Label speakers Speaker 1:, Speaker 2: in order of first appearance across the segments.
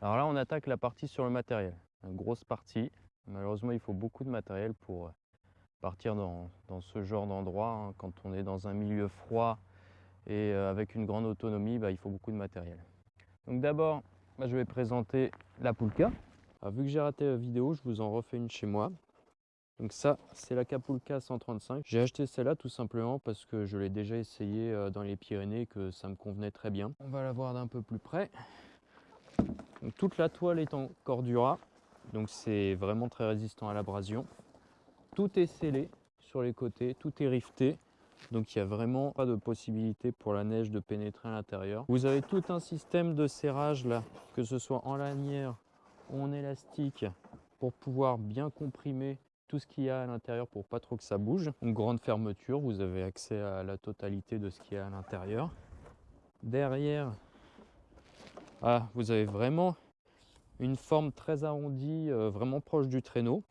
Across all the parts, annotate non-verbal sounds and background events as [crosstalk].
Speaker 1: Alors là, on attaque la partie sur le matériel. Une grosse partie. Malheureusement, il faut beaucoup de matériel pour euh, partir dans, ce genre d'endroit. Hein. Quand on est dans un milieu froid et euh, avec une grande autonomie, bah, il faut beaucoup de matériel. Donc d'abord, bah, je vais présenter la Pulka. vu que j'ai raté la vidéo, je vous en refais une chez moi. Donc ça, c'est la Capulca 135. J'ai acheté celle-là tout simplement parce que je l'ai déjà essayé euh, dans les Pyrénées, que ça me convenait très bien. On va la voir d'un peu plus près. Toute la toile est en cordura, donc c'est vraiment très résistant à l'abrasion. Tout est scellé sur les côtés, tout est rifté. Donc il n'y a vraiment pas de possibilité pour la neige de pénétrer à l'intérieur. Vous avez tout un système de serrage là, que ce soit en lanière ou en élastique, pour pouvoir bien comprimer tout ce qu'il y a à l'intérieur pour pas trop que ça bouge. Une grande fermeture, vous avez accès à la totalité de ce qu'il y a à l'intérieur. Derrière, ah, vous avez vraiment une forme très arrondie, euh, vraiment proche du traîneau.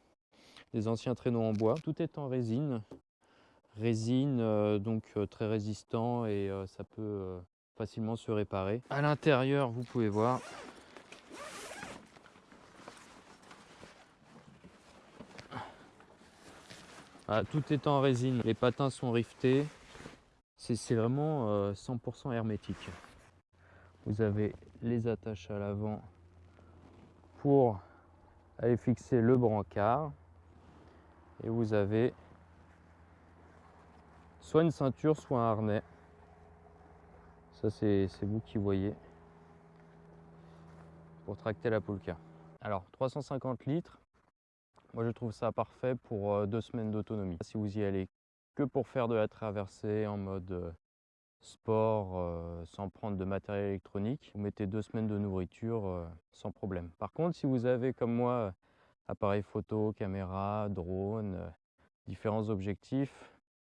Speaker 1: Des anciens traîneaux en bois. Tout est en résine. Résine, euh, donc euh, très résistant et ça peut facilement se réparer. À l'intérieur, vous pouvez voir, Ah, tout est en résine, les patins sont riftés. C'est vraiment 100% euh, hermétique. Vous avez les attaches à l'avant pour aller fixer le brancard. Et vous avez soit une ceinture, soit un harnais. Ça, c'est vous qui voyez pour tracter la poulka. Alors, 350 litres, moi, je trouve ça parfait pour euh, deux semaines d'autonomie. Si vous y allez que pour faire de la traversée en mode euh, sport, euh, sans prendre de matériel électronique, vous mettez deux semaines de nourriture sans problème. Par contre, si vous avez comme moi appareil photo, caméra, drone, différents objectifs,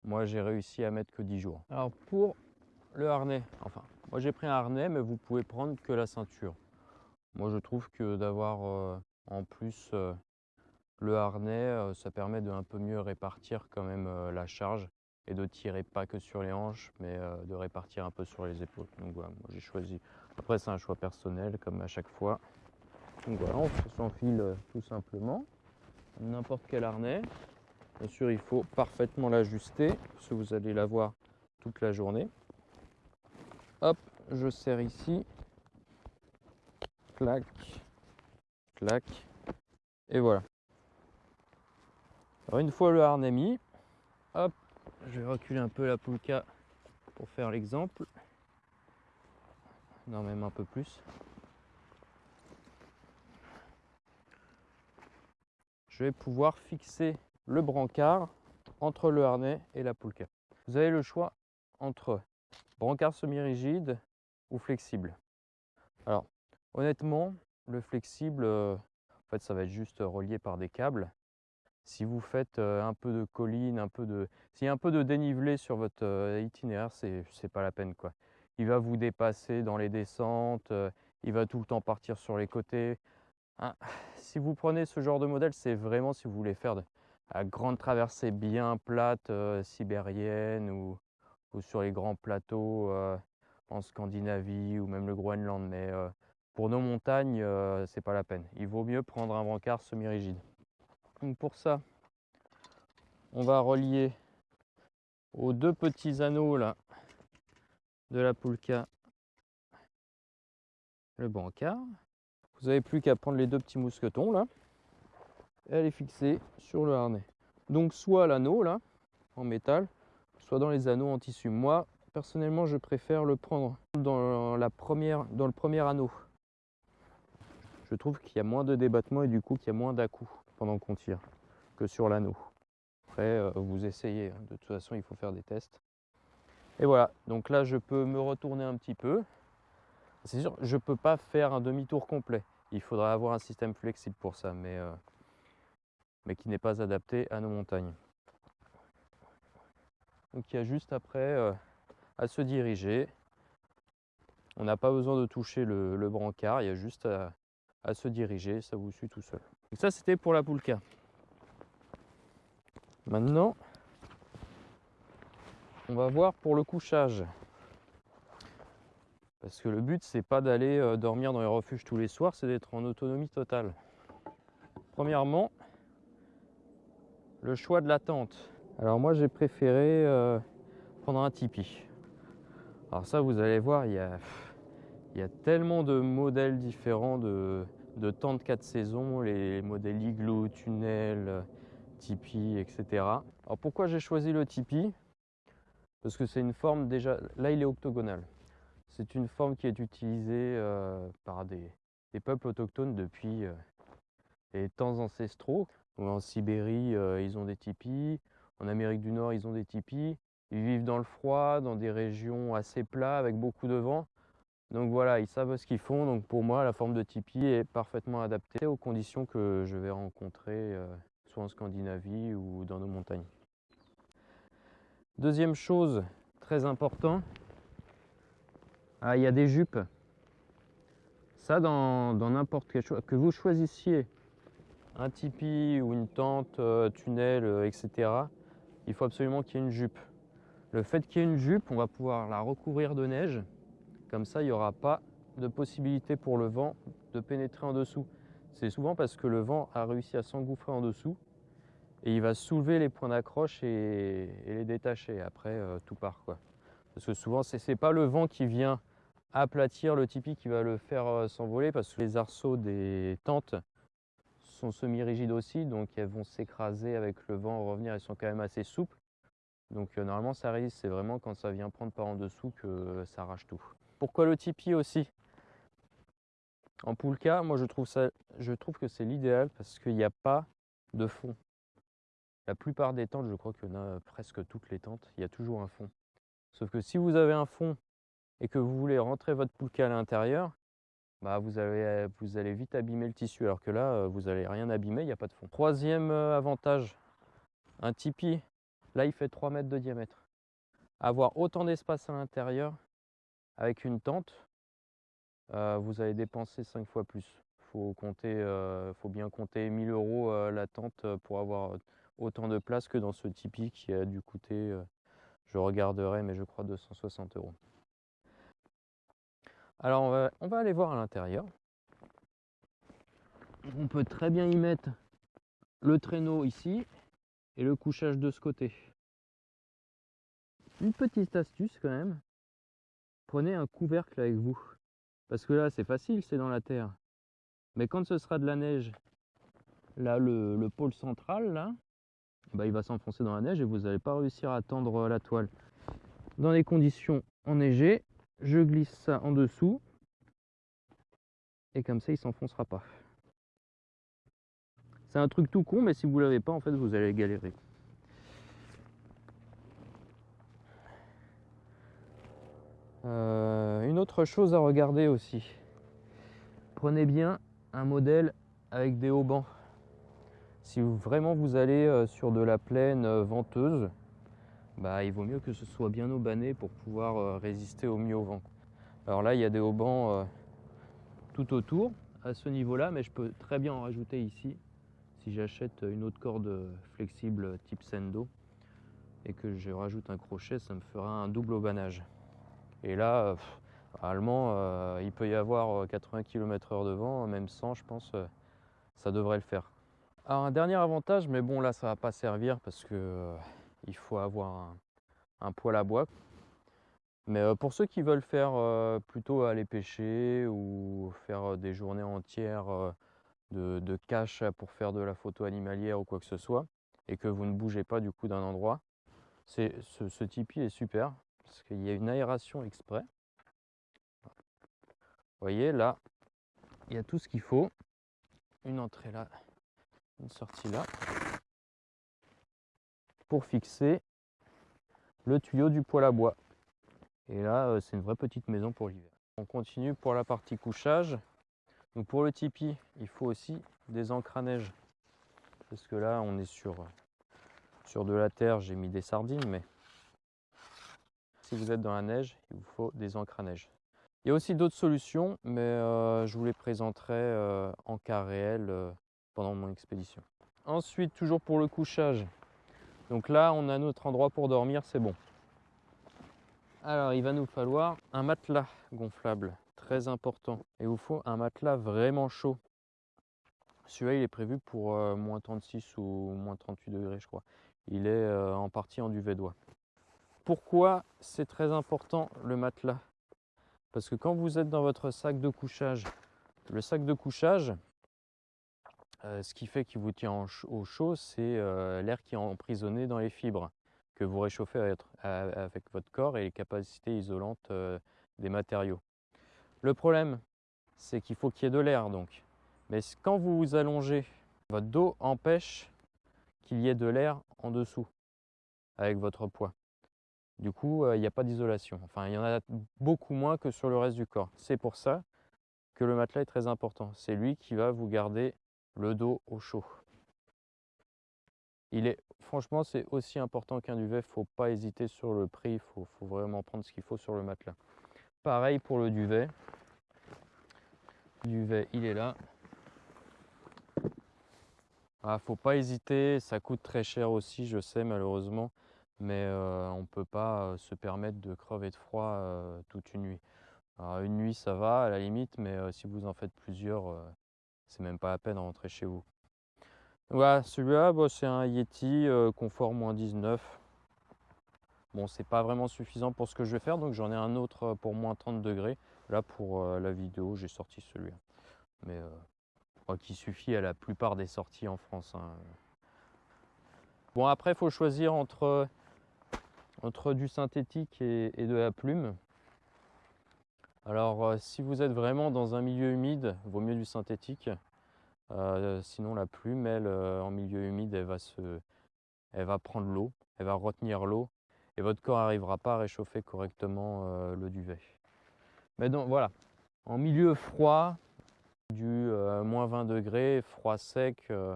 Speaker 1: moi j'ai réussi à mettre que 10 jours. Alors pour le harnais, enfin, moi j'ai pris un harnais, mais vous pouvez prendre que la ceinture. Moi je trouve que d'avoir en plus le harnais, euh, ça permet de un peu mieux répartir quand même euh, la charge et de tirer pas que sur les hanches, mais euh, de répartir un peu sur les épaules. Donc voilà, moi j'ai choisi. Après, c'est un choix personnel, comme à chaque fois. Donc voilà, on s'enfile tout simplement. N'importe quel harnais. Bien sûr, il faut parfaitement l'ajuster, parce que vous allez l'avoir toute la journée. Hop, je serre ici. Clac, clac. Et voilà. Alors une fois le harnais mis, hop, je vais reculer un peu la poulka pour faire l'exemple. Non, même un peu plus. Je vais pouvoir fixer le brancard entre le harnais et la poulka. Vous avez le choix entre brancard semi-rigide ou flexible. Alors, honnêtement, le flexible, euh, en fait, ça va être juste relié par des câbles. Si vous faites un peu de colline, un peu de... s'il y a un peu de dénivelé sur votre itinéraire, c'est pas la peine. quoi. Il va vous dépasser dans les descentes, il va tout le temps partir sur les côtés. Hein, si vous prenez ce genre de modèle, c'est vraiment si vous voulez faire de grande traversée bien plate, sibérienne ou, ou, sur les grands plateaux en Scandinavie ou même le Groenland. Mais pour nos montagnes, c'est pas la peine. Il vaut mieux prendre un brancard semi-rigide. Pour ça, on va relier aux deux petits anneaux là de la poulka le bancard. Vous n'avez plus qu'à prendre les deux petits mousquetons là et les fixer sur le harnais. Donc soit l'anneau là en métal, soit dans les anneaux en tissu. Moi personnellement je préfère le prendre dans, dans le premier anneau. Je trouve qu'il y a moins de débattement et du coup qu'il y a moins d'à pendant qu'on tire que sur l'anneau. Après, euh, vous essayez. Hein. De toute façon, il faut faire des tests. Et voilà. Donc là, je peux me retourner un petit peu. C'est sûr, je ne peux pas faire un demi-tour complet. Il faudra avoir un système flexible pour ça, mais, euh, mais qui n'est pas adapté à nos montagnes. Donc il y a juste après euh, à se diriger. On n'a pas besoin de toucher le, brancard, il y a juste à se diriger, ça vous suit tout seul. Donc ça c'était pour la poulka. Maintenant, on va voir pour le couchage. Parce que le but, c'est pas d'aller euh, dormir dans les refuges tous les soirs, c'est d'être en autonomie totale. Premièrement, le choix de la tente. Alors moi, j'ai préféré euh, prendre un tipi. Alors ça, vous allez voir, il y a, il y a tellement de modèles différents de, de tentes 4 saisons, les modèles igloo, tunnel, tipi, etc. Alors pourquoi j'ai choisi le tipi Parce que c'est une forme déjà, là il est octogonal. C'est une forme qui est utilisée euh, par des, peuples autochtones depuis euh, les temps ancestraux. en Sibérie, euh, ils ont des tipis. En Amérique du Nord, ils ont des tipis. Ils vivent dans le froid, dans des régions assez plats avec beaucoup de vent. Donc voilà, ils savent ce qu'ils font. Donc pour moi, la forme de tipi est parfaitement adaptée aux conditions que je vais rencontrer soit en Scandinavie ou dans nos montagnes. Deuxième chose très importante, ah, il y a des jupes. Ça, dans n'importe quel choix, que vous choisissiez un tipi ou une tente, euh, tunnel, euh, etc., il faut absolument qu'il y ait une jupe. Le fait qu'il y ait une jupe, on va pouvoir la recouvrir de neige. Comme ça, il n'y aura pas de possibilité pour le vent de pénétrer en dessous. C'est souvent parce que le vent a réussi à s'engouffrer en dessous et il va soulever les points d'accroche et, les détacher. Après, euh, tout part. Quoi. Parce que souvent, ce n'est pas le vent qui vient aplatir le tipi qui va le faire euh, s'envoler parce que les arceaux des tentes sont semi-rigides aussi, donc elles vont s'écraser avec le vent, revenir, elles sont quand même assez souples. Donc euh, normalement ça résiste, c'est vraiment quand ça vient prendre par en dessous que ça arrache tout. Pourquoi le tipi aussi? En poulka, moi je trouve, ça, je trouve que c'est l'idéal parce qu'il n'y a pas de fond. La plupart des tentes, je crois qu'il y en a presque toutes les tentes, il y a toujours un fond. Sauf que si vous avez un fond et que vous voulez rentrer votre poulka à l'intérieur, bah vous, allez, vous allez vite abîmer le tissu, alors que là, vous n'allez rien abîmer, il n'y a pas de fond. Troisième euh, avantage, un tipi, là il fait 3 mètres de diamètre. Avoir autant d'espace à l'intérieur avec une tente, euh, vous allez dépenser 5 fois plus. Faut, euh, faut bien compter 1000 euros la tente pour avoir autant de place que dans ce Tipeee qui a dû coûter, euh, je regarderai, mais je crois 260 euros. Alors on va aller voir à l'intérieur. On peut très bien y mettre le traîneau ici et le couchage de ce côté. Une petite astuce quand même, prenez un couvercle avec vous. Parce que là c'est facile, c'est dans la terre. Mais quand ce sera de la neige, là le, le pôle central, là, bah, il va s'enfoncer dans la neige et vous n'allez pas réussir à tendre la toile. Dans les conditions enneigées, je glisse ça en dessous et comme ça il s'enfoncera pas. C'est un truc tout con mais si vous l'avez pas en fait vous allez galérer. Euh, une autre chose à regarder aussi. Prenez bien un modèle avec des haubans. Si vraiment vous allez euh, sur de la plaine euh, venteuse, bah, il vaut mieux que ce soit bien aubané pour pouvoir résister au mieux au vent. Alors là, il y a des haubans tout autour à ce niveau-là, mais je peux très bien en rajouter ici si j'achète une autre corde flexible type Sendo et que je rajoute un crochet, ça me fera un double aubanage. Et là, normalement, il peut y avoir 80 km/h de vent, même 100, je pense, ça devrait le faire. Alors un dernier avantage, mais bon là ça va pas servir parce que euh, il faut avoir un, poêle à bois. Mais euh, pour ceux qui veulent faire euh, plutôt aller pêcher ou faire des journées entières de, cache pour faire de la photo animalière ou quoi que ce soit, et que vous ne bougez pas du coup d'un endroit, ce, ce tipi est super parce qu'il y a une aération exprès. Vous voyez là, il y a tout ce qu'il faut. Une entrée là, une sortie là, pour fixer le tuyau du poêle à bois. Et là, euh, c'est une vraie petite maison pour l'hiver. On continue pour la partie couchage. Donc pour le tipi, il faut aussi des encres à neige. Parce que là, on est sur, sur de la terre, j'ai mis des sardines, mais si vous êtes dans la neige, il vous faut des encres à neige. Il y a aussi d'autres solutions, mais euh, je vous les présenterai euh, en cas réel pendant mon expédition. Ensuite, toujours pour le couchage. Donc là, on a notre endroit pour dormir, c'est bon. Alors, il va nous falloir un matelas gonflable, très important. Et vous faut un matelas vraiment chaud. Celui-là, il est prévu pour euh, moins 36 ou moins 38 degrés, je crois. Il est euh, en partie en duvet d'oie. Pourquoi c'est très important le matelas? Parce que quand vous êtes dans votre sac de couchage, le sac de couchage, euh, ce qui fait qu'il vous tient au chaud, c'est l'air qui est emprisonné dans les fibres que vous réchauffez avec votre corps et les capacités isolantes des matériaux. Le problème, c'est qu'il faut qu'il y ait de l'air donc. Mais quand vous vous allongez, votre dos empêche qu'il y ait de l'air en dessous avec votre poids. Du coup, euh, il n'y a pas d'isolation. Enfin, il y en a beaucoup moins que sur le reste du corps. C'est pour ça que le matelas est très important. C'est lui qui va vous garder le dos au chaud. Il est, franchement, c'est aussi important qu'un duvet. Il ne faut pas hésiter sur le prix. Il faut, faut vraiment prendre ce qu'il faut sur le matelas. Pareil pour le duvet. Duvet, il est là. Ah, faut pas hésiter, ça coûte très cher aussi, je sais malheureusement, mais euh, on ne peut pas euh, se permettre de crever de froid euh, toute une nuit. Une nuit ça va à la limite, mais si vous en faites plusieurs, c'est même pas la peine de rentrer chez vous. Voilà, celui-là, bah, c'est un Yeti confort moins 19. Bon, c'est pas vraiment suffisant pour ce que je vais faire, donc j'en ai un autre pour moins 30 degrés. Là, pour la vidéo, j'ai sorti celui-là. Mais qui suffit à la plupart des sorties en France. Hein. Bon après il faut choisir entre, entre du synthétique et, de la plume. Alors euh, si vous êtes vraiment dans un milieu humide, vaut mieux du synthétique. Euh, sinon la plume, elle, euh, en milieu humide, elle va, se, elle va prendre l'eau, elle va retenir l'eau et votre corps n'arrivera pas à réchauffer correctement le duvet. Mais donc voilà, en milieu froid, du euh, moins 20 degrés, froid sec, euh,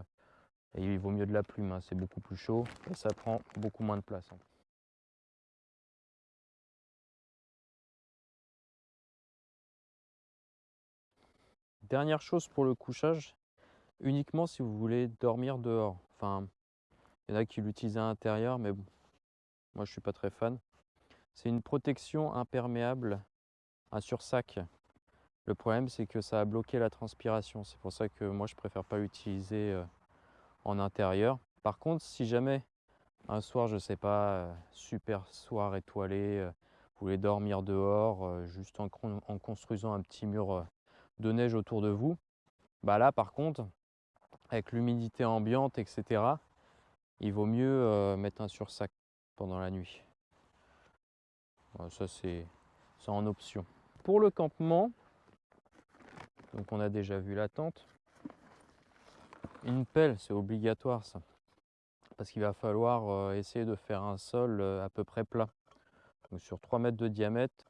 Speaker 1: il vaut mieux de la plume, hein, c'est beaucoup plus chaud et ça prend beaucoup moins de place. Hein. Dernière chose pour le couchage, uniquement si vous voulez dormir dehors. Enfin, il y en a qui l'utilisent à l'intérieur, mais bon, moi je suis pas très fan. C'est une protection imperméable, un sursac le problème, c'est que ça a bloqué la transpiration. C'est pour ça que moi, je préfère pas l'utiliser euh, en intérieur. Par contre, si jamais un soir, je sais pas, euh, super soir étoilé, euh, vous voulez dormir dehors, juste en, construisant un petit mur de neige autour de vous, bah là, par contre, avec l'humidité ambiante, etc., il vaut mieux mettre un sursac pendant la nuit. ça, c'est en option. Pour le campement, donc on a déjà vu la tente. Une pelle, c'est obligatoire ça. Parce qu'il va falloir euh, essayer de faire un sol euh, à peu près plat. Sur 3 mètres de diamètre,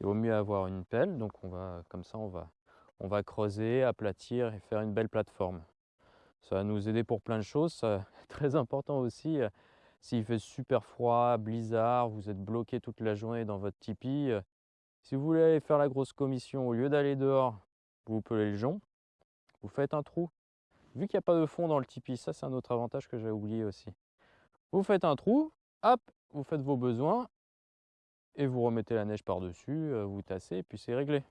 Speaker 1: il vaut mieux avoir une pelle. Donc on va, comme ça, on va, on va creuser, aplatir et faire une belle plateforme. Ça va nous aider pour plein de choses. [laughs] Très important aussi. Euh, s'il fait super froid, blizzard, vous êtes bloqué toute la journée dans votre tipi, si vous voulez aller faire la grosse commission, au lieu d'aller dehors, vous pelez le jonc, vous faites un trou. Vu qu'il n'y a pas de fond dans le tipi, ça c'est un autre avantage que j'ai oublié aussi. Vous faites un trou, hop, vous faites vos besoins, et vous remettez la neige par-dessus, euh, vous tassez, et puis c'est réglé.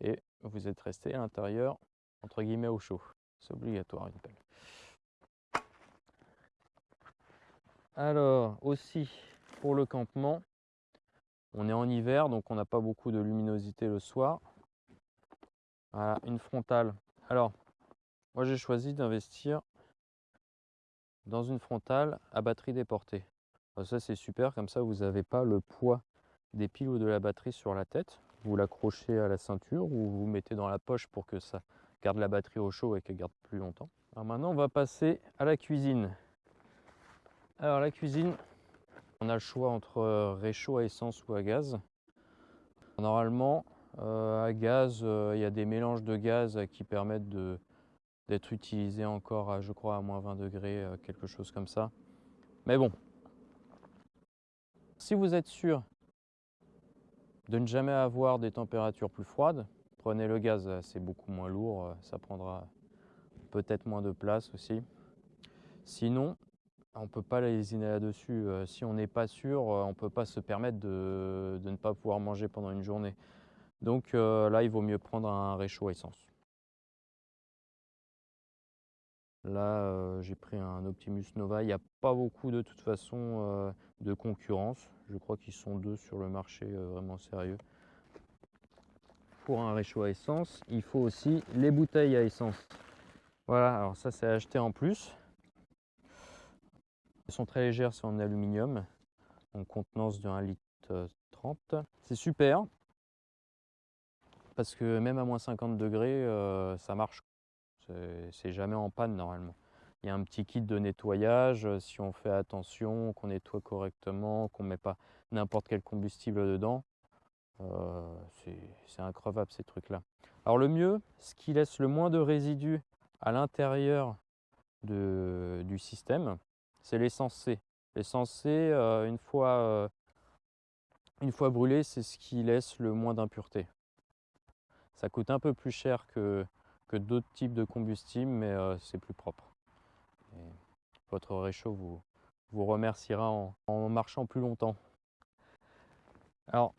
Speaker 1: Et vous êtes resté à l'intérieur, entre guillemets, au chaud. C'est obligatoire une pelle. Alors, aussi, pour le campement, on est en hiver, donc on n'a pas beaucoup de luminosité le soir. Voilà, une frontale. Alors, moi j'ai choisi d'investir dans une frontale à batterie déportée. ça c'est super, comme ça vous n'avez pas le poids des piles ou de la batterie sur la tête. Vous l'accrochez à la ceinture ou vous mettez dans la poche pour que ça garde la batterie au chaud et qu'elle garde plus longtemps. Alors maintenant on va passer à la cuisine. Alors la cuisine, on a le choix entre euh, réchaud à essence ou à gaz. Normalement, euh, à gaz, euh, il y a des mélanges de gaz qui permettent d'être utilisés encore, à, je crois, à moins 20 degrés, quelque chose comme ça. Mais bon, si vous êtes sûr de ne jamais avoir des températures plus froides, prenez le gaz, c'est beaucoup moins lourd, ça prendra peut-être moins de place aussi. Sinon, on ne peut pas lésiner là-dessus. Euh, si on n'est pas sûr, on ne peut pas se permettre de, ne pas pouvoir manger pendant une journée. Donc là, il vaut mieux prendre un réchaud à essence. Là, j'ai pris un Optimus Nova. Il n'y a pas beaucoup de toute façon de concurrence. Je crois qu'ils sont deux sur le marché vraiment sérieux pour un réchaud à essence, il faut aussi les bouteilles à essence. Voilà, alors ça c'est acheté en plus. Elles sont très légères, c'est en aluminium, en contenance de 1 litre 30. C'est super, parce que même à moins 50 degrés, euh, ça marche. C'est jamais en panne normalement. Il y a un petit kit de nettoyage, si on fait attention, qu'on nettoie correctement, qu'on ne met pas n'importe quel combustible dedans, euh, c'est increvable ces trucs-là. Alors le mieux, ce qui laisse le moins de résidus à l'intérieur du système, c'est l'essence C. L'essence C, euh, une, fois, euh, une fois brûlée, c'est ce qui laisse le moins d'impuretés. Ça coûte un peu plus cher que, que d'autres types de combustibles, mais c'est plus propre. votre réchaud vous, vous remerciera en, en marchant plus longtemps. Alors,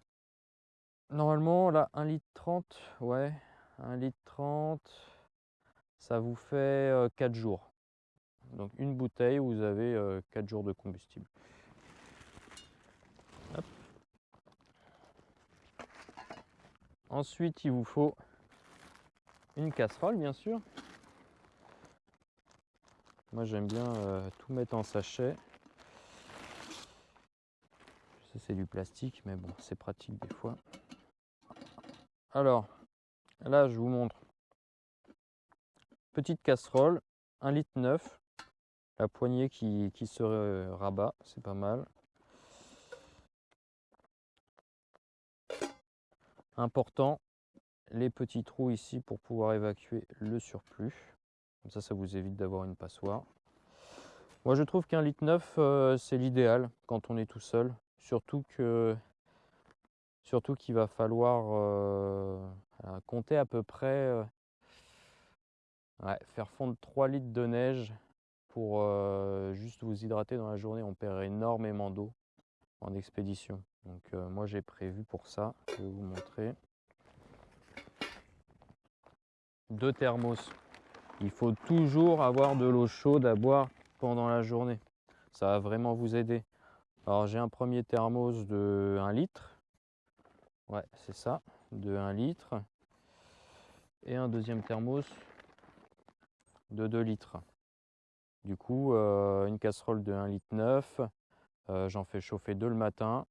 Speaker 1: Normalement, là, 1 litre 30, ouais, 1 litre 30, ça vous fait 4 euh, jours. Donc une bouteille, vous avez 4 euh, jours de combustible. Ensuite, il vous faut une casserole, bien sûr. Moi, j'aime bien euh, tout mettre en sachet. c'est du plastique, mais bon, c'est pratique des fois. Alors, là, je vous montre. Petite casserole, 1 litre 9. La poignée qui, se rabat, c'est pas mal. Important, les petits trous ici pour pouvoir évacuer le surplus. Comme ça, ça vous évite d'avoir une passoire. Moi, je trouve qu'un litre 9, euh, c'est l'idéal quand on est tout seul. Surtout que Surtout qu'il va falloir euh, compter à peu près, euh, faire fondre 3 litres de neige pour juste vous hydrater dans la journée. On perd énormément d'eau en expédition. Donc moi j'ai prévu pour ça, je vais vous montrer. Deux thermos. Il faut toujours avoir de l'eau chaude à boire pendant la journée. Ça va vraiment vous aider. Alors j'ai un premier thermos de 1 litre Ouais, c'est ça, de 1 litre. Et un deuxième thermos de 2 litres. Du coup, euh, une casserole de 1 litre 9. Euh, j'en fais chauffer deux le matin.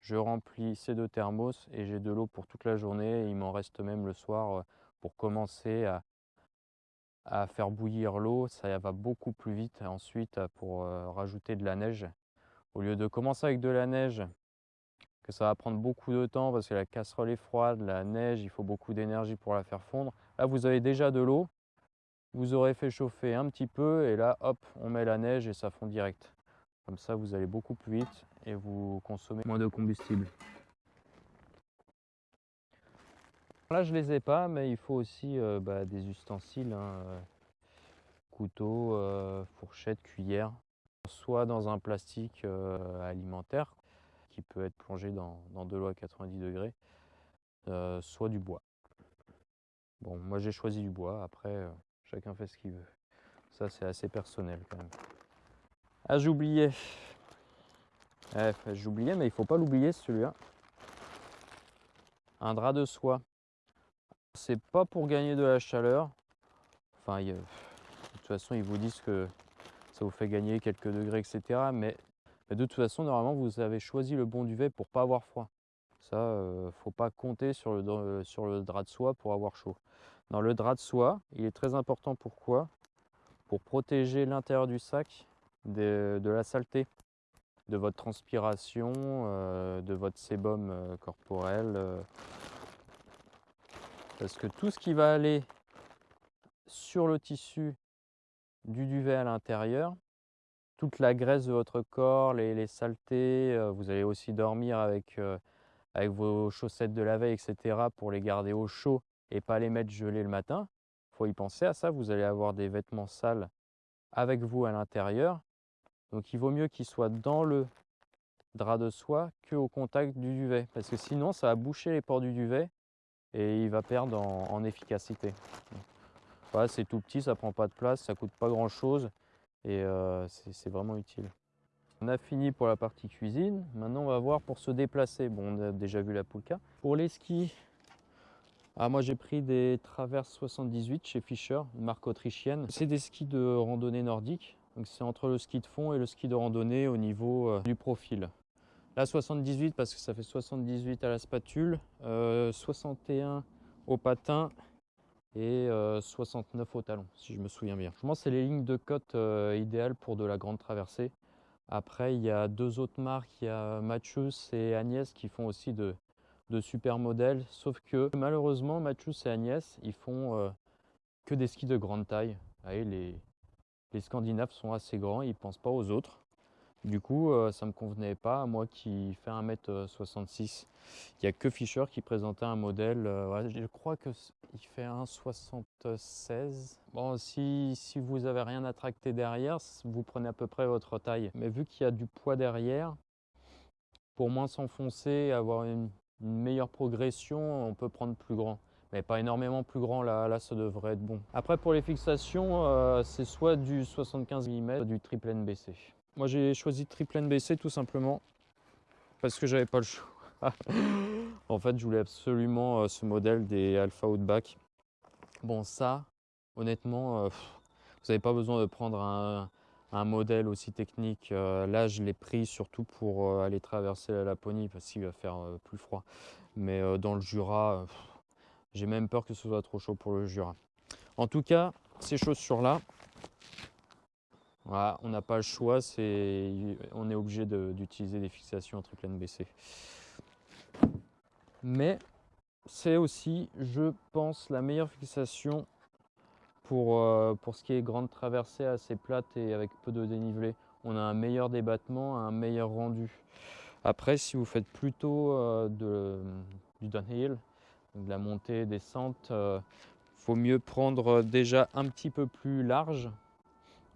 Speaker 1: Je remplis ces deux thermos et j'ai de l'eau pour toute la journée. il m'en reste même le soir euh, pour commencer à faire bouillir l'eau. Ça va beaucoup plus vite ensuite pour rajouter de la neige. Au lieu de commencer avec de la neige que ça va prendre beaucoup de temps parce que la casserole est froide, la neige, il faut beaucoup d'énergie pour la faire fondre. Là, vous avez déjà de l'eau, vous aurez fait chauffer un petit peu et là, hop, on met la neige et ça fond direct. Comme ça, vous allez beaucoup plus vite et vous consommez moins de combustible. Là, je les ai pas, mais il faut aussi euh, bah, des ustensiles, hein, euh, couteau, euh, fourchette, cuillère, soit dans un plastique alimentaire, qui peut être plongé dans, de l'eau à 90 degrés, euh, soit du bois. Bon, moi j'ai choisi du bois, après euh, chacun fait ce qu'il veut. Ça c'est assez personnel quand même. Ah j'oubliais. Eh, j'oubliais mais il faut pas l'oublier celui-là. Un drap de soie. C'est pas pour gagner de la chaleur. Enfin, de toute façon ils vous disent que ça vous fait gagner quelques degrés, etc. Mais de toute façon, normalement, vous avez choisi le bon duvet pour pas avoir froid. Ça, ne euh, faut pas compter sur le, euh, sur le drap de soie pour avoir chaud. Dans le drap de soie, il est très important pourquoi? Pour protéger l'intérieur du sac de, la saleté, de votre transpiration, euh, de votre sébum corporel. parce que tout ce qui va aller sur le tissu du duvet à l'intérieur, toute la graisse de votre corps, les, saletés. Euh, vous allez aussi dormir avec, euh, avec vos chaussettes de la veille, etc. pour les garder au chaud et pas les mettre gelés le matin. Il faut y penser à ça. Vous allez avoir des vêtements sales avec vous à l'intérieur. Donc il vaut mieux qu'il soit dans le drap de soie qu'au contact du duvet. Parce que sinon, ça va boucher les pores du duvet et il va perdre en, efficacité. Voilà, c'est tout petit, ça prend pas de place, ça coûte pas grand chose et euh, c'est vraiment utile. On a fini pour la partie cuisine. Maintenant, on va voir pour se déplacer. Bon, on a déjà vu la poulka. Pour les skis, ah, moi j'ai pris des Traverse 78 chez Fischer, une marque autrichienne. C'est des skis de randonnée nordique. Donc c'est entre le ski de fond et le ski de randonnée au niveau euh, du profil. Là 78 parce que ça fait 78 à la spatule, 61 euh, au patin et 69 euh, au talon si je me souviens bien. Que c'est les lignes de côte idéales pour de la grande traversée. Après, il y a deux autres marques, il y a Mathius et Agnès qui font aussi de, super modèles. Sauf que malheureusement, Mathius et Agnès, ils font euh, que des skis de grande taille. les, les Scandinaves sont assez grands, ils pensent pas aux autres. Du coup, euh, ça me convenait pas, moi qui fais 1m66. Il n'y a que Fischer qui présentait un modèle, euh, je crois qu'il fait 1,76. Bon, si, si vous n'avez rien à tracter derrière, vous prenez à peu près votre taille. Mais vu qu'il y a du poids derrière, pour moins s'enfoncer, avoir une, meilleure progression, on peut prendre plus grand. Mais pas énormément plus grand, là, là ça devrait être bon. Après pour les fixations, euh, c'est soit du 75 mm, soit du triple NBC. Moi j'ai choisi triple NBC tout simplement parce que j'avais pas le choix. [laughs] en fait je voulais absolument euh, ce modèle des Alpha Outback. Bon ça, honnêtement, euh, vous n'avez pas besoin de prendre un, modèle aussi technique. Euh, là je l'ai pris surtout pour aller traverser la Laponie parce qu'il va faire plus froid. Mais dans le Jura, j'ai même peur que ce soit trop chaud pour le Jura. En tout cas, ces chaussures là, on n'a pas le choix, on est obligé d'utiliser des fixations en triple NBC. Mais c'est aussi, je pense, la meilleure fixation pour, euh, pour ce qui est grande traversée assez plate et avec peu de dénivelé. On a un meilleur débattement, un meilleur rendu. Après, si vous faites plutôt euh, de, du downhill, de la montée, descente, il euh, faut mieux prendre déjà un petit peu plus large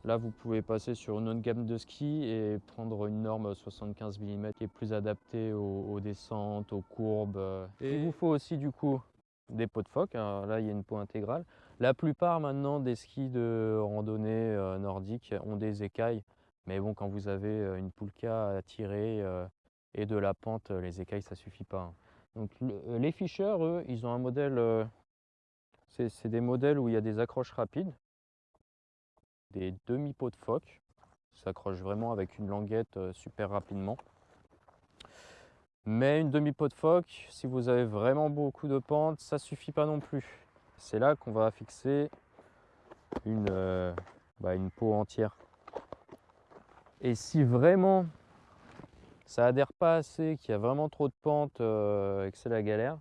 Speaker 1: Là, vous pouvez passer sur une autre gamme de ski et prendre une norme 75 mm qui est plus adaptée aux, descentes, aux courbes. Il vous faut aussi du coup des pots de phoque. là, il y a une peau intégrale. La plupart maintenant des skis de randonnée euh, nordique ont des écailles. Mais bon, quand vous avez euh, une poulka à tirer euh, et de la pente, les écailles, ça suffit pas. Hein. Donc les Fischer, eux, ils ont un modèle, c'est des modèles où il y a des accroches rapides des demi-pots de phoque. S'accroche vraiment avec une languette super rapidement. Mais une demi-pot de phoque, si vous avez vraiment beaucoup de pente, ça suffit pas non plus. C'est là qu'on va fixer une, euh, bah, une peau entière. Et si vraiment ça adhère pas assez, qu'il y a vraiment trop de pente euh, et que c'est la galère,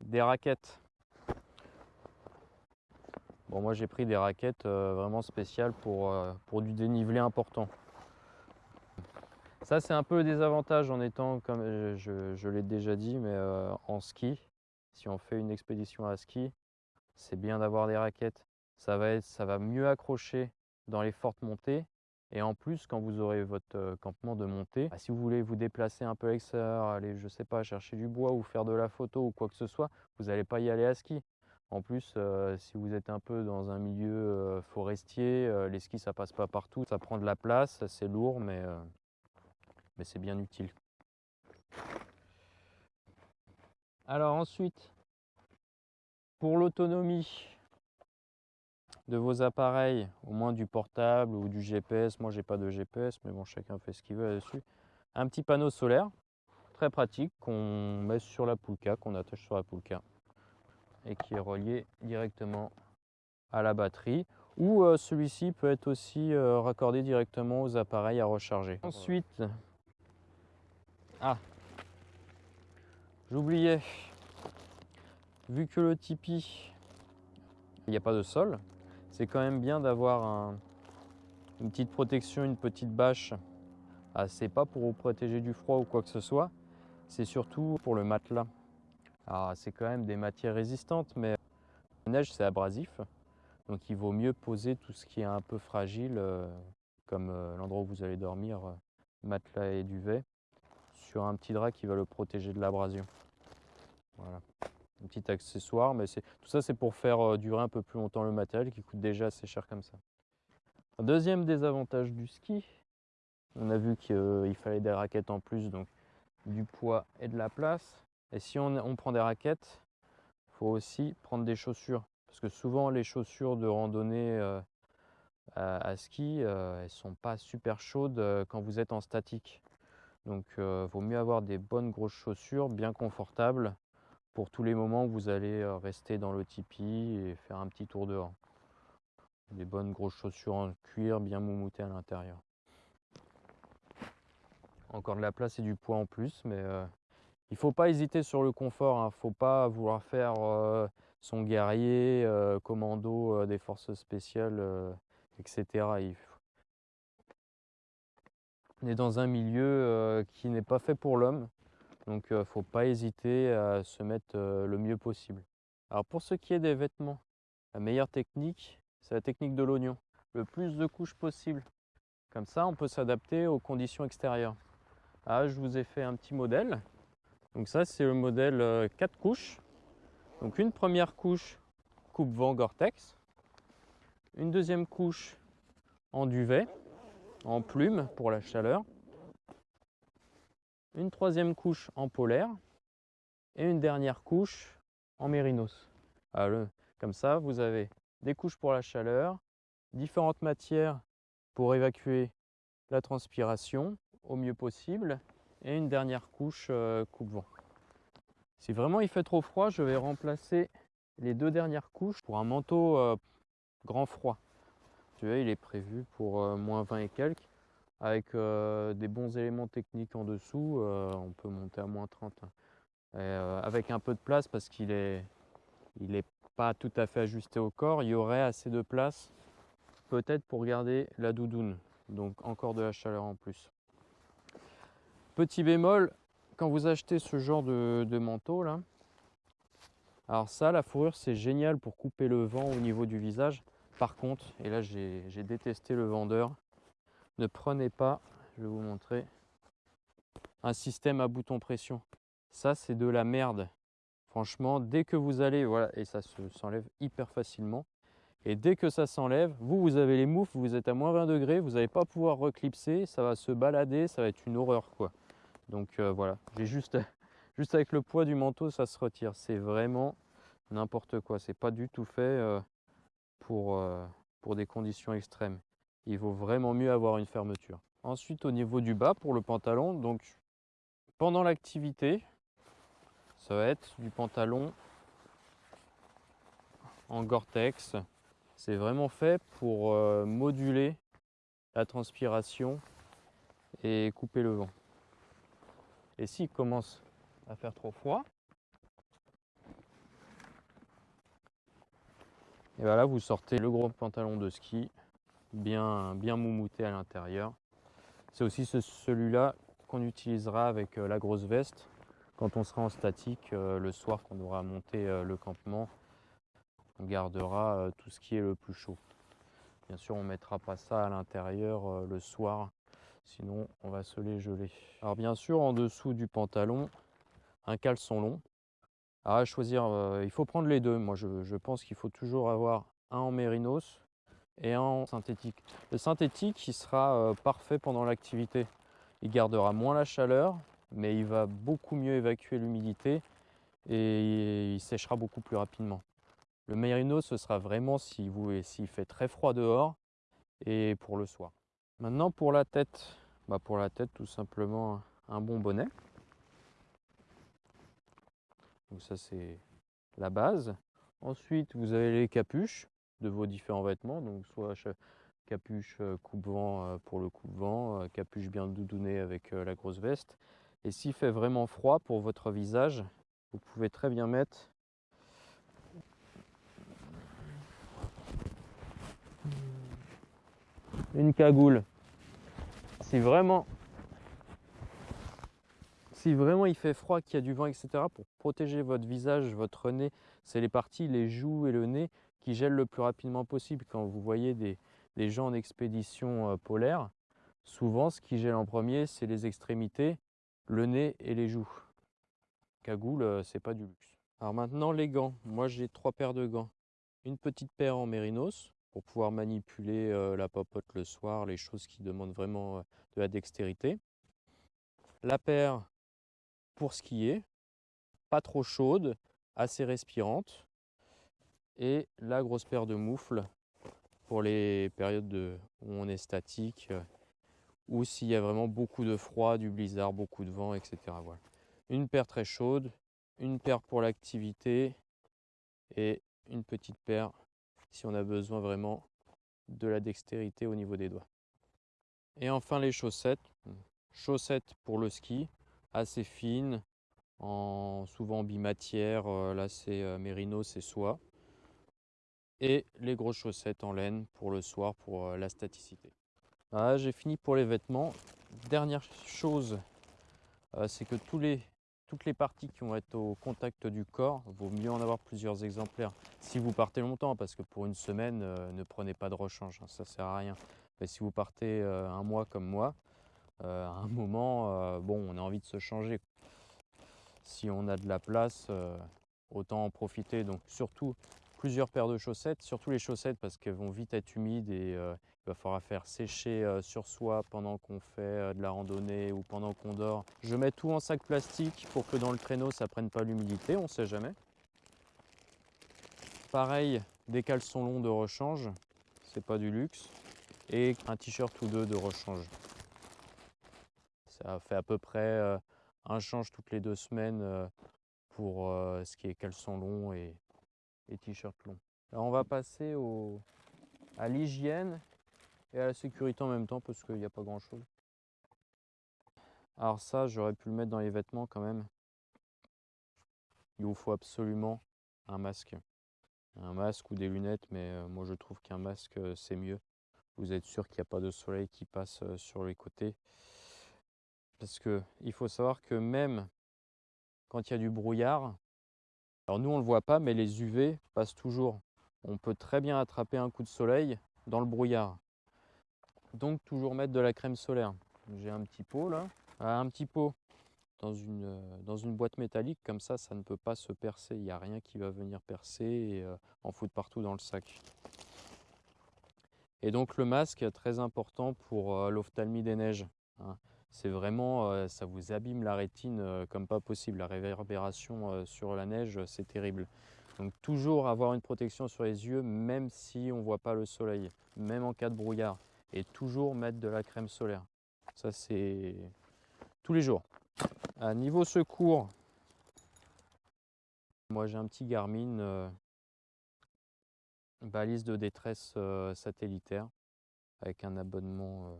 Speaker 1: des raquettes Bon, moi j'ai pris des raquettes euh, vraiment spéciales pour, du dénivelé important. Ça c'est un peu le désavantage en étant, comme je, l'ai déjà dit, mais en ski, si on fait une expédition à ski, c'est bien d'avoir des raquettes. Ça va, être, ça va mieux accrocher dans les fortes montées. Et en plus, quand vous aurez votre campement de montée, bah, si vous voulez vous déplacer un peu à l'extérieur, aller, je sais pas, chercher du bois ou faire de la photo ou quoi que ce soit, vous n'allez pas y aller à ski. En plus, euh, si vous êtes un peu dans un milieu euh, forestier, euh, les skis ça passe pas partout, ça prend de la place, c'est lourd, mais, mais c'est bien utile. Alors ensuite, pour l'autonomie de vos appareils, au moins du portable ou du GPS, moi j'ai pas de GPS, mais bon chacun fait ce qu'il veut là-dessus, un petit panneau solaire, très pratique, qu'on met sur la poulka, qu'on attache sur la poulka et qui est relié directement à la batterie ou euh, celui-ci peut être aussi euh, raccordé directement aux appareils à recharger. Ensuite, ah, j'oubliais, vu que le Tipeee, il n'y a pas de sol, c'est quand même bien d'avoir une petite protection, une petite bâche. Ah, c'est pas pour vous protéger du froid ou quoi que ce soit, c'est surtout pour le matelas. Alors c'est quand même des matières résistantes, mais la neige c'est abrasif. Donc il vaut mieux poser tout ce qui est un peu fragile, comme l'endroit où vous allez dormir, matelas et duvet, sur un petit drap qui va le protéger de l'abrasion. Voilà. Un petit accessoire, mais tout ça c'est pour faire durer un peu plus longtemps le matériel qui coûte déjà assez cher comme ça. Deuxième désavantage du ski, on a vu qu'il fallait des raquettes en plus, donc du poids et de la place. Et si on, prend des raquettes, il faut aussi prendre des chaussures. Parce que souvent les chaussures de randonnée euh, à, ski, euh, elles sont pas super chaudes euh, quand vous êtes en statique. Donc il vaut mieux avoir des bonnes grosses chaussures, bien confortables, pour tous les moments où vous allez rester dans le tipi et faire un petit tour dehors. Des bonnes grosses chaussures en cuir, bien moumoutées à l'intérieur. Encore de la place et du poids en plus, mais il ne faut pas hésiter sur le confort. Il hein. ne faut pas vouloir faire son guerrier, commando des forces spéciales, etc. On est dans un milieu qui n'est pas fait pour l'homme. Donc il ne faut pas hésiter à se mettre le mieux possible. Alors pour ce qui est des vêtements, la meilleure technique, c'est la technique de l'oignon. Le plus de couches possible. Comme ça, on peut s'adapter aux conditions extérieures. Ah, je vous ai fait un petit modèle. Donc ça, c'est le modèle 4 couches. Donc une première couche coupe-vent Gore-Tex, une deuxième couche en duvet, en plume pour la chaleur, une troisième couche en polaire et une dernière couche en mérinos. comme ça, vous avez des couches pour la chaleur, différentes matières pour évacuer la transpiration au mieux possible et une dernière couche euh, coupe-vent. Si vraiment il fait trop froid, je vais remplacer les deux dernières couches pour un manteau euh, grand froid. Tu vois, il est prévu pour euh, moins 20 et quelques. Avec euh, des bons éléments techniques en dessous, on peut monter à moins 30. Hein. avec un peu de place parce qu'il est, il est pas tout à fait ajusté au corps, il y aurait assez de place peut-être pour garder la doudoune. Donc encore de la chaleur en plus. Petit bémol, quand vous achetez ce genre de, manteau là, alors ça, la fourrure, c'est génial pour couper le vent au niveau du visage. Par contre, et là j'ai détesté le vendeur, ne prenez pas, je vais vous montrer, un système à bouton pression. Ça, c'est de la merde. Franchement, dès que vous allez, voilà, et ça s'enlève hyper facilement. Et dès que ça s'enlève, vous, vous avez les moufles, vous êtes à moins 20 degrés, vous n'allez pas pouvoir reclipser, ça va se balader, ça va être une horreur quoi. Donc euh, voilà, j'ai juste, [laughs] juste avec le poids du manteau, ça se retire. C'est vraiment n'importe quoi. C'est pas du tout fait euh, euh, pour des conditions extrêmes. Il vaut vraiment mieux avoir une fermeture. Ensuite, au niveau du bas, pour le pantalon, donc pendant l'activité, ça va être du pantalon en Gore-Tex. C'est vraiment fait pour moduler la transpiration et couper le vent. Et s'il commence à faire trop froid, et voilà, vous sortez le gros pantalon de ski, bien, bien moumouté à l'intérieur. C'est aussi celui-là qu'on utilisera avec euh, la grosse veste quand on sera en statique euh, le soir, qu'on aura monté euh, le campement. On gardera tout ce qui est le plus chaud. Bien sûr, on ne mettra pas ça à l'intérieur le soir sinon on va se les geler. Alors bien sûr, en dessous du pantalon, un caleçon long. à choisir, il faut prendre les deux. Moi, je, pense qu'il faut toujours avoir un en mérinos et en synthétique. Le synthétique, il sera euh, parfait pendant l'activité. Il gardera moins la chaleur, mais il va beaucoup mieux évacuer l'humidité et il séchera beaucoup plus rapidement. Le mérinos, ce sera vraiment s'il si fait très froid dehors et pour le soir. Maintenant pour la tête, bah pour la tête tout simplement un bon bonnet. Donc ça c'est la base. Ensuite vous avez les capuches de vos différents vêtements, donc soit capuche euh, coupe-vent euh, pour le coupe-vent, euh, capuche bien doudounée avec la grosse veste. Et s'il fait vraiment froid pour votre visage, vous pouvez très bien mettre une cagoule. Si vraiment, si vraiment il fait froid, qu'il y a du vent, etc., pour protéger votre visage, votre nez, c'est les parties, les joues et le nez gèle le plus rapidement possible. Quand vous voyez des, gens en expédition euh, polaire, souvent ce qui gèle en premier, c'est les extrémités, le nez et les joues. Cagoule, euh, c'est pas du luxe. Alors maintenant les gants. Moi j'ai trois paires de gants. Une petite paire en mérinos pour pouvoir manipuler euh, la popote le soir, les choses qui demandent vraiment de la dextérité. La paire pour skier, pas trop chaude, assez respirante et la grosse paire de moufles pour les périodes où on est statique euh, ou s'il y a vraiment beaucoup de froid, du blizzard, beaucoup de vent, etc. Une paire très chaude, une paire pour l'activité et une petite paire si on a besoin vraiment de la dextérité au niveau des doigts. Et enfin les chaussettes. Chaussettes pour le ski, assez fines, en, souvent bimatière, euh, là c'est euh, mérino, c'est soie et les grosses chaussettes en laine pour le soir pour euh, la staticité. Voilà, j'ai fini pour les vêtements. Dernière chose, euh, c'est que toutes les parties qui vont être au contact du corps, vaut mieux en avoir plusieurs exemplaires. Si vous partez longtemps, parce que pour une semaine, euh, ne prenez pas de rechange, hein, ça sert à rien. Mais si vous partez un mois comme moi, à un moment, bon, on a envie de se changer. Si on a de la place, autant en profiter. Donc surtout, plusieurs paires de chaussettes, surtout les chaussettes parce qu'elles vont vite être humides et euh, il va falloir faire sécher euh, sur soi pendant qu'on fait euh, de la randonnée ou pendant qu'on dort. Je mets tout en sac plastique pour que dans le traîneau ça prenne pas l'humidité, on sait jamais. Pareil, des caleçons longs de rechange, c'est pas du luxe, et un t-shirt ou deux de rechange. Ça fait à peu près un change toutes les deux semaines pour ce qui est caleçon long et et t-shirt long. Alors on va passer à l'hygiène et à la sécurité en même temps parce qu'il n'y a pas grand chose. Alors ça, j'aurais pu le mettre dans les vêtements quand même. Il vous faut absolument un masque. Un masque ou des lunettes, mais euh, moi je trouve qu'un masque euh, c'est mieux. Vous êtes sûr qu'il n'y a pas de soleil qui passe euh, sur les côtés? Parce que il faut savoir que même quand il y a du brouillard, alors nous, on ne le voit pas, mais les UV passent toujours. On peut très bien attraper un coup de soleil dans le brouillard. Donc toujours mettre de la crème solaire. J'ai un petit pot là, ah, un petit pot dans une, euh, boîte métallique, comme ça, ça ne peut pas se percer. Il n'y a rien qui va venir percer et euh, en foutre partout dans le sac. Et donc le masque, très important pour euh, l'ophtalmie des neiges. Hein c'est vraiment, euh, ça vous abîme la rétine euh, comme pas possible. La réverbération euh, sur la neige, c'est terrible. Donc toujours avoir une protection sur les yeux, même si on ne voit pas le soleil, même en cas de brouillard. Et toujours mettre de la crème solaire. Ça, c'est tous les jours. À niveau secours, moi j'ai un petit Garmin balise de détresse satellitaire avec un abonnement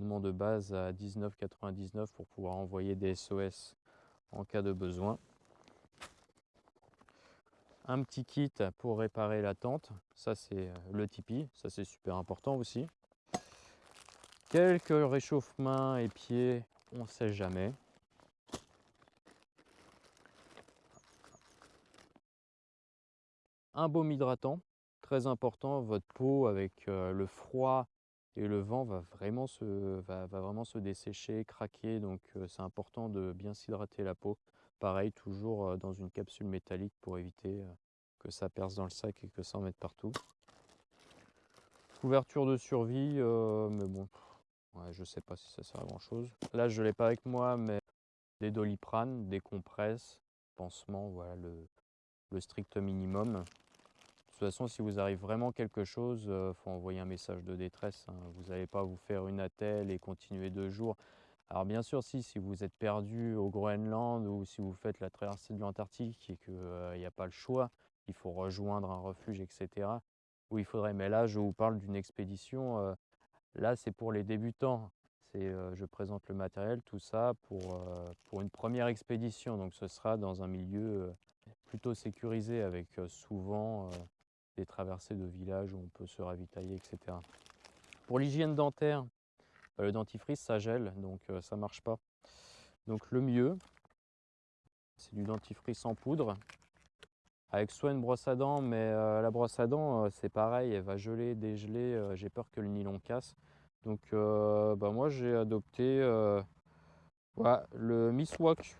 Speaker 1: de base à 19,99 pour pouvoir envoyer des SOS en cas de besoin. Un petit kit pour réparer la tente, ça c'est euh, le Tipeee, ça c'est super important aussi. Quelques réchauffements et pieds, on sait jamais. Un baume hydratant, très important, votre peau avec euh, le froid et le vent va vraiment se, va, vraiment se dessécher, craquer, donc c'est important de bien s'hydrater la peau. Pareil, toujours dans une capsule métallique pour éviter que ça perce dans le sac et que ça en mette partout. Couverture de survie, mais bon, ouais, je sais pas si ça sert à grand chose. Là, je l'ai pas avec moi, mais des doliprane, des compresses, pansements, voilà le strict minimum toute façon, si vous arrive vraiment quelque chose, il euh, faut envoyer un message de détresse. Hein. Vous n'allez pas vous faire une attelle et continuer deux jours. Alors bien sûr, si, si vous êtes perdu au Groenland ou si vous faites la traversée de l'Antarctique et qu'il n'y euh, a pas le choix, il faut rejoindre un refuge, etc. Où il faudrait, mais là, je vous parle d'une expédition. Euh, là, c'est pour les débutants. je présente le matériel, tout ça, pour, pour une première expédition. Donc ce sera dans un milieu plutôt sécurisé avec souvent des traversées de villages où on peut se ravitailler, etc. Pour l'hygiène dentaire, bah, le dentifrice, ça gèle, donc euh, ça marche pas. Donc le mieux, c'est du dentifrice en poudre. avec soit une brosse à dents, mais la brosse à dents, c'est pareil, elle va geler, dégeler, j'ai peur que le nylon casse. Donc bah, moi j'ai adopté le Miswak.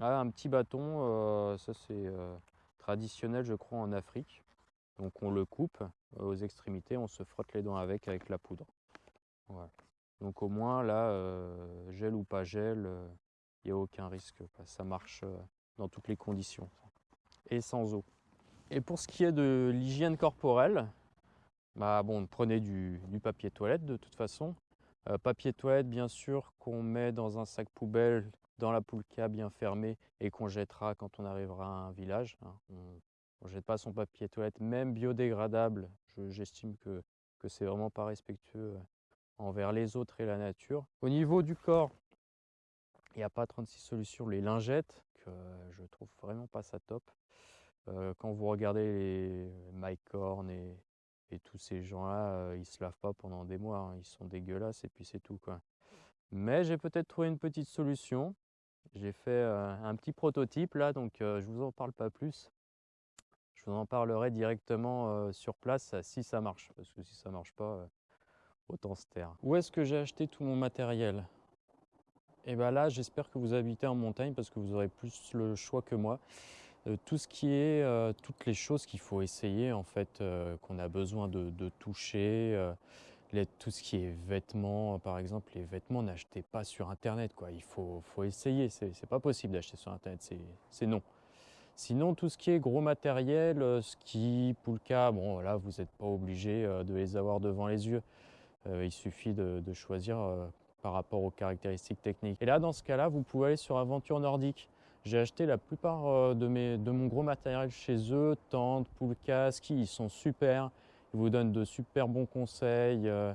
Speaker 1: Ah, un petit bâton, ça c'est traditionnel je crois en Afrique. Donc on le coupe aux extrémités, on se frotte les dents avec, avec la poudre. Donc au moins là, gel ou pas gel, il n'y a aucun risque. Ça marche dans toutes les conditions et sans eau. Et pour ce qui est de l'hygiène corporelle, bah bon, prenez du, papier toilette de toute façon. Euh, papier toilette, bien sûr, qu'on met dans un sac poubelle dans la poulka bien fermé et qu'on jettera quand on arrivera à un village. Hein. Ne jette pas son papier toilette, même biodégradable. J'estime que, que c'est vraiment pas respectueux euh, envers les autres et la nature. Au niveau du corps, il n'y a pas 36 solutions. Les lingettes, que je trouve vraiment pas ça top. Euh, quand vous regardez les Mike Horn et, tous ces gens-là, euh, ils se lavent pas pendant des mois, hein. ils sont dégueulasses et puis c'est tout. Quoi. Mais j'ai peut-être trouvé une petite solution. J'ai fait euh, un petit prototype là, donc je vous en parle pas plus. Vous en parlerai directement sur place si ça marche, parce que si ça marche pas, autant se taire. Où est-ce que j'ai acheté tout mon matériel? Et bien là, j'espère que vous habitez en montagne parce que vous aurez plus le choix que moi. Euh, tout ce qui est, euh, toutes les choses qu'il faut essayer, en fait, euh, qu'on a besoin de, toucher, tout ce qui est vêtements, par exemple, les vêtements, n'achetez pas sur Internet, quoi. Il faut, faut essayer, c'est pas possible d'acheter sur Internet, c'est non. Sinon, tout ce qui est gros matériel, ski, poulka, bon, là, vous n'êtes pas obligé de les avoir devant les yeux. il suffit de, choisir par rapport aux caractéristiques techniques. Et là, dans ce cas-là, vous pouvez aller sur Aventure Nordique. J'ai acheté la plupart euh, de, mes, de mon gros matériel chez eux, tentes, poulkas, ski, ils sont super. Ils vous donnent de super bons conseils. Euh,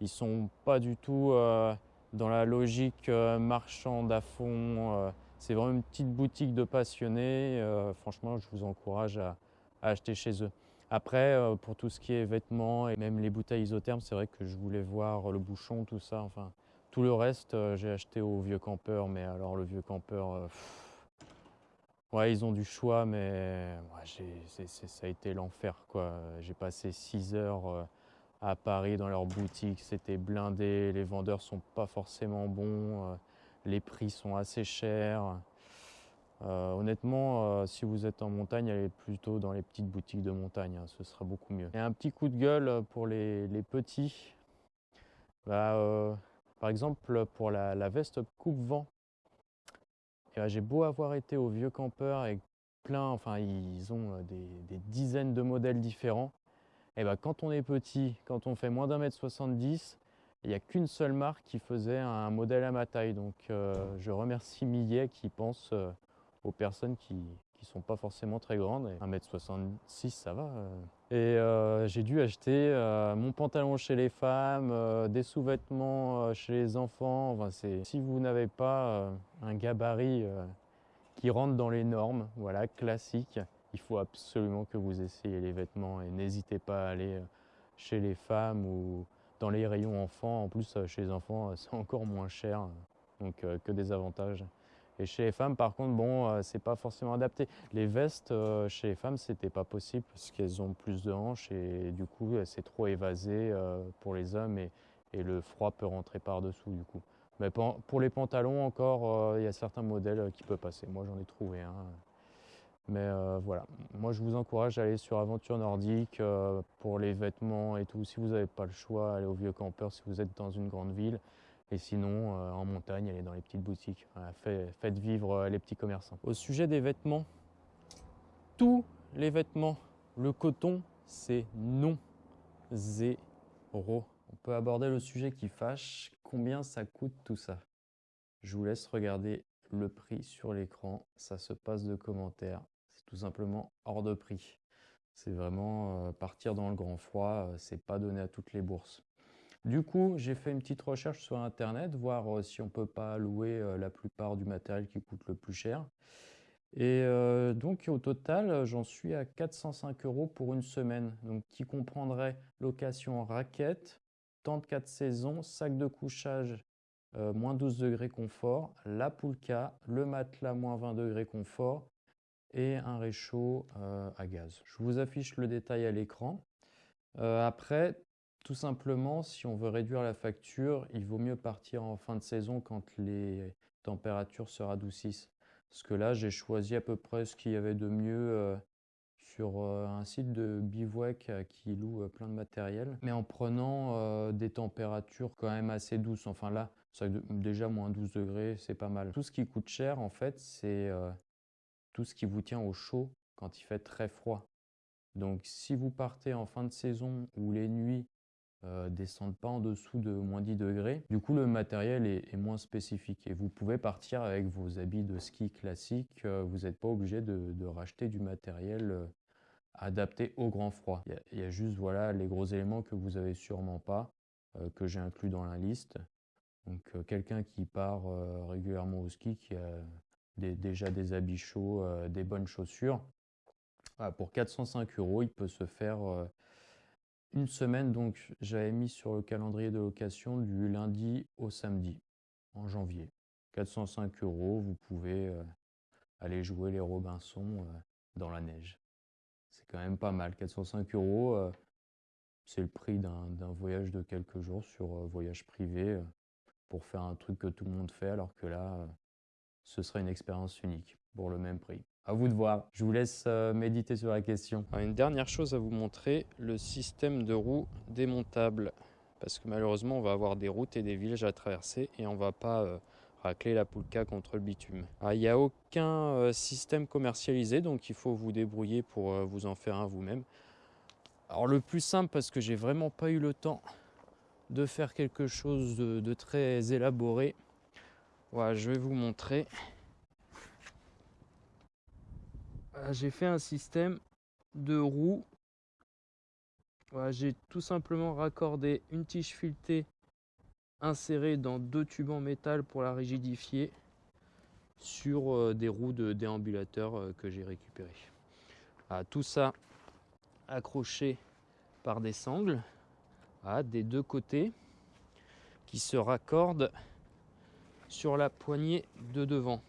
Speaker 1: ils sont pas du tout euh, dans la logique marchande à fond. C'est vraiment une petite boutique de passionnés. franchement, je vous encourage à, acheter chez eux. Après, pour tout ce qui est vêtements et même les bouteilles isothermes, c'est vrai que je voulais voir le bouchon, tout ça. Enfin, tout le reste, j'ai acheté au vieux campeur. Mais alors, le vieux campeur, Ouais, ils ont du choix, mais ça a été l'enfer. J'ai passé 6 heures euh, à Paris dans leur boutique, c'était blindé, les vendeurs sont pas forcément bons, euh, les prix sont assez chers. Euh, honnêtement, si vous êtes en montagne, allez plutôt dans les petites boutiques de montagne, hein, ce sera beaucoup mieux. Et un petit coup de gueule pour les, petits. Bah, par exemple, pour la, la veste coupe-vent, j'ai beau avoir été au vieux campeur avec plein, enfin ils ont euh, des, dizaines de modèles différents. Et ben, quand on est petit, quand on fait moins d'un mètre 70, il n'y a qu'une seule marque qui faisait un modèle à ma taille. Donc euh, je remercie Millet qui pense euh, aux personnes qui, qui sont pas forcément très grandes. 1m66, ça va. Euh. Et j'ai dû acheter mon pantalon chez les femmes, des sous-vêtements chez les enfants. Enfin, si vous n'avez pas un gabarit qui rentre dans les normes, voilà, classique, il faut absolument que vous essayiez les vêtements et n'hésitez pas à aller chez les femmes ou dans les rayons enfants. En plus, chez les enfants, [laughs] c'est encore moins cher, donc que des avantages. Et chez les femmes, par contre, bon, euh, c'est pas forcément adapté. Les vestes euh, chez les femmes, c'était pas possible parce qu'elles ont plus de hanches et du coup, c'est trop évasé euh, pour les hommes et, le froid peut rentrer par-dessous du coup. Mais pour les pantalons encore, il y a certains modèles qui peuvent passer. Moi, j'en ai trouvé un. Mais voilà, moi je vous encourage à aller sur Aventure Nordique pour les vêtements et tout. Si vous n'avez pas le choix, allez au Vieux Campeur si vous êtes dans une grande ville. Et sinon, euh, en montagne, est dans les petites boutiques. faites vivre euh, les petits commerçants. Au sujet des vêtements, tous les vêtements, le coton, c'est non. Zéro. On peut aborder le sujet qui fâche. Combien ça coûte tout ça? Je vous laisse regarder le prix sur l'écran. Ça se passe de commentaires. Tout simplement hors de prix. C'est vraiment euh, partir dans le grand froid. C'est pas donné à toutes les bourses. Du coup, j'ai fait une petite recherche sur Internet, voir euh, si on peut pas louer euh, la plupart du matériel qui coûte le plus cher. Et euh, donc au total, j'en suis à 405 euros pour une semaine, donc qui comprendrait location raquette, tente 4 saisons, sac de couchage moins 12 degrés confort, la poulka, le matelas moins 20 degrés confort et un réchaud à gaz. Je vous affiche le détail à l'écran. après, tout simplement, si on veut réduire la facture, il vaut mieux partir en fin de saison quand les températures se radoucissent. Parce que là, j'ai choisi à peu près ce qu'il y avait de mieux sur un site de bivouac qui loue plein de matériel, mais en prenant des températures quand même assez douces. Enfin là, déjà moins 12 degrés, c'est pas mal. Tout ce qui coûte cher, en fait, c'est tout ce qui vous tient au chaud quand il fait très froid. Donc si vous partez en fin de saison où les nuits euh, descendent pas en dessous de moins 10 degrés. Du coup, le matériel est, moins spécifique et vous pouvez partir avec vos habits de ski classiques. Euh, vous n'êtes pas obligé de, racheter du matériel euh, adapté au grand froid. Il y, a juste voilà, les gros éléments que vous avez sûrement pas, que j'ai inclus dans la liste. Donc quelqu'un qui part régulièrement au ski, qui a déjà des habits chauds, des bonnes chaussures, pour 405 euros, il peut se faire une semaine, donc j'avais mis sur le calendrier de location du lundi au samedi en janvier. 405 euros, vous pouvez euh, aller jouer les Robinson euh, dans la neige. C'est quand même pas mal. 405 euros, euh, c'est le prix d'un voyage de quelques jours sur voyage privé pour faire un truc que tout le monde fait, alors que là, ce serait une expérience unique pour le même prix. À vous de voir. Je vous laisse euh, méditer sur la question. une dernière chose à vous montrer, le système de roues démontable. Parce que malheureusement, on va avoir des routes et des villages à traverser et on va pas euh, racler la poulka contre le bitume. Il n'y a aucun euh, système commercialisé, donc il faut vous débrouiller pour vous en faire un vous-même. Alors le plus simple, parce que j'ai vraiment pas eu le temps de faire quelque chose de très élaboré, voilà, je vais vous montrer. Euh, j'ai fait un système de roues. j'ai tout simplement raccordé une tige filetée insérée dans deux tubes en métal pour la rigidifier sur euh, des roues de déambulateur euh, que j'ai récupérées. tout ça accroché par des sangles des deux côtés qui se raccordent sur la poignée de devant.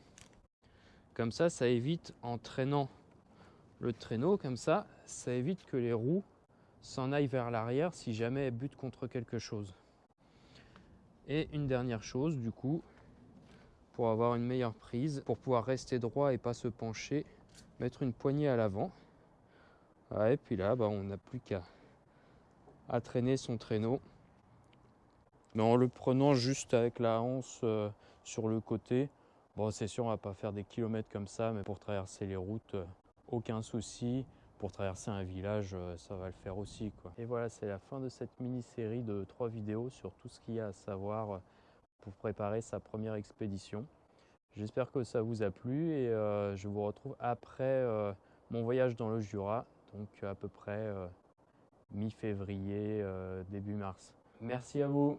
Speaker 1: Comme ça, ça évite en traînant le traîneau comme ça, ça évite que les roues s'en aillent vers l'arrière si jamais elles butent contre quelque chose. Et une dernière chose du coup, pour avoir une meilleure prise, pour pouvoir rester droit et pas se pencher, mettre une poignée à l'avant. et puis là, bah, on n'a plus qu'à traîner son traîneau. Mais en le prenant juste avec la hanse euh, sur le côté, bon c'est sûr on va pas faire des kilomètres comme ça, mais pour traverser les routes, euh, aucun souci. Pour traverser un village, euh, ça va le faire aussi. Quoi. Et voilà, c'est la fin de cette mini-série de trois vidéos sur tout ce qu'il y a à savoir euh, pour préparer sa première expédition. J'espère que ça vous a plu et je vous retrouve après mon voyage dans le Jura, donc à peu près mi-février, début mars. Merci à vous